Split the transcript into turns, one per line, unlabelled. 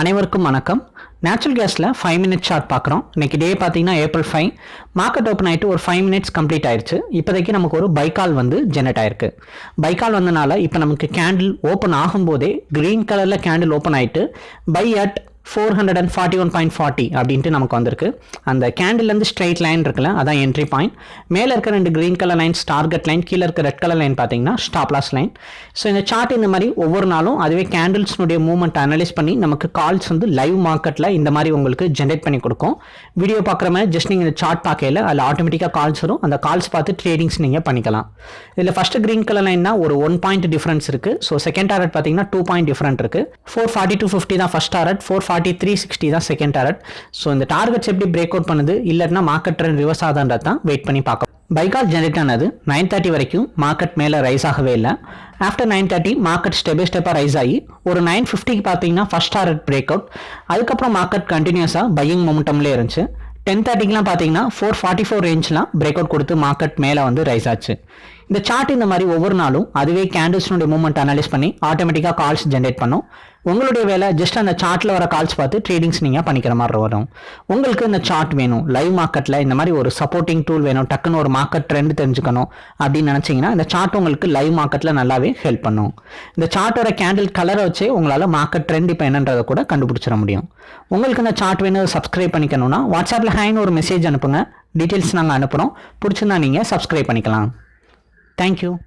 அனைவருக்கும் வணக்கம். நேச்சுரல் கேஸில் ஃபைவ் மினிட்ஸ் ஷார்ட் பார்க்குறோம். இன்னைக்கு டே பார்த்தீங்கன்னா ஏப்ரல் ஃபைவ் மார்க்கெட் ஓப்பன் ஆகிட்டு ஒரு ஃபைவ் மினிட்ஸ் கம்ப்ளீட் ஆயிடுச்சு இப்போதைக்கு நமக்கு ஒரு பைக்கால் வந்து ஜெனரேட் ஆயிருக்கு. பைக்கால் வந்தனால இப்போ நமக்கு கேண்டில் ஓப்பன் ஆகும்போதே க்ரீன் கலரில் கேண்டில் ஓப்பன் ஆகிட்டு buy at four hundred and forty one point forty அப்படின்ட்டு நமக்கு வந்திருக்கு. அந்த கேண்டில்லேருந்து ஸ்ட்ரைட் லைன் இருக்குல்ல அதான் என்ட்ரி பாயிண்ட் மேலே இருக்க ரெண்டு green colour lines target line கீழே இருக்க ரெட் கலர் லைன் பார்த்தீங்கன்னா ஸ்டாப்லாஸ் லைன் ஸோ இந்த சார்ட் இந்த மாதிரி ஒவ்வொரு நாளும் அதுவே கேண்டில்ஸ்னுடைய மூவ்மெண்ட் அனலைஸ் பண்ணி நமக்கு கால்ஸ் வந்து லைவ் மார்க்கெட்டில் இந்த மாதிரி உங்களுக்கு ஜென்ரேட் பண்ணி கொடுக்கும். வீடியோ பார்க்குற மாதிரி ஜஸ்ட் நீங்கள் இந்த சார்ட் பார்க்கல அதில் ஆட்டோமேட்டிக்காக கால்ஸ் வரும். அந்த கால்ஸ் பார்த்து ட்ரேடிங்ஸ் நீங்கள் பண்ணிக்கலாம். இதில் ஃபஸ்ட்டு க்ரீன் கலர் லைன்னா ஒரு ஒன் பாயிண்ட் டிஃபரன்ஸ் இருக்குது ஸோ செகண்ட் டாரட் பார்த்தீங்கன்னா டூ பாயிண்ட் டிஃபரெண்ட் இருக்குது ஃபோர் ஃபார்ட்டி டூ ஃபிஃப்டி தான் first target four forty three sixty தான் செகண்ட் டாரட் ஸோ இந்த டார்கெட்ஸ் எப்படி பிரேக் அவுட் பண்ணுது? இல்லைன்னா மார்க்கெட் ட்ரெண்ட் ரிவர்ஸ் ஆகுதுன்றது தான் வெயிட் பண்ணி பார்க்கலாம் பைகால் ஜெனரேட் ஆனது நைன் தேர்ட்டி வரைக்கும் மார்க்கெட் மேலே ரைஸ் ஆகவே இல்லை. After nine thirty market step by ஸ்டெப்பாக ரைஸ் ஆகி ஒரு நைன் ஃபிஃப்டிக்கு பார்த்தீங்கன்னா ஃபஸ்ட் டாரட் பிரேக் அவுட் அதுக்கப்புறம் மார்க்கெட் கண்டினியூஸாக பையிங் மொமெண்டம்லேயே இருந்துச்சு. டென் தேர்ட்டிக்கெலாம் பார்த்தீங்கன்னா ஃபோர் ஃபார்ட்டி ஃபோர் ரேஞ்ச்லாம் பிரேக் அவுட் கொடுத்து மார்க்கெட் மேலே வந்து ரைஸ் ஆச்சு. இந்த சார்ட் இந்த மாதிரி ஒவ்வொரு நாளும் அதுவே கேண்டில்ஸ்னுடைய மூவ்மெண்ட் அனலைஸ் பண்ணி ஆட்டோமேட்டிக்காக கால்ஸ் ஜென்ரேட் பண்ணும். உங்களுடைய வேலை ஜஸ்ட் அந்த சார்ட்டில் வர கால்ஸ் பார்த்து ட்ரேடிங்ஸ் நீங்கள் பண்ணிக்கிற மாதிரி வரும். உங்களுக்கு இந்த சார்ட் வேணும். லைவ் மார்க்கெட்டில் இந்த மாதிரி ஒரு சப்போர்ட்டிங் டூல் வேணும். டக்குன்னு ஒரு மார்க்கெட் ட்ரெண்ட் தெரிஞ்சுக்கணும் அப்படின்னு நினச்சிங்கன்னா இந்த சார்ட் உங்களுக்கு லைவ் மார்க்கெட்டில் நல்லாவே ஹெல்ப் பண்ணும். இந்த சார்ட்டோட கேண்டில் கலரை வச்சே உங்களால் மார்க்கெட் ட்ரெண்ட் இப்போ என்னன்றதை கூட கண்டுபிடிச்சிட முடியும். உங்களுக்கு இந்த சார்ட் வேணும் சப்ஸ்கிரைப் பண்ணிக்கணும்னா வாட்ஸ்அப்பில் ஹேன்னு ஒரு மெசேஜ் அனுப்புங்க. டீட்டெயில்ஸ் நாங்கள் அனுப்புகிறோம் பிடிச்சிருந்தா நீங்கள் சப்ஸ்கிரைப் பண்ணிக்கலாம். Thank you.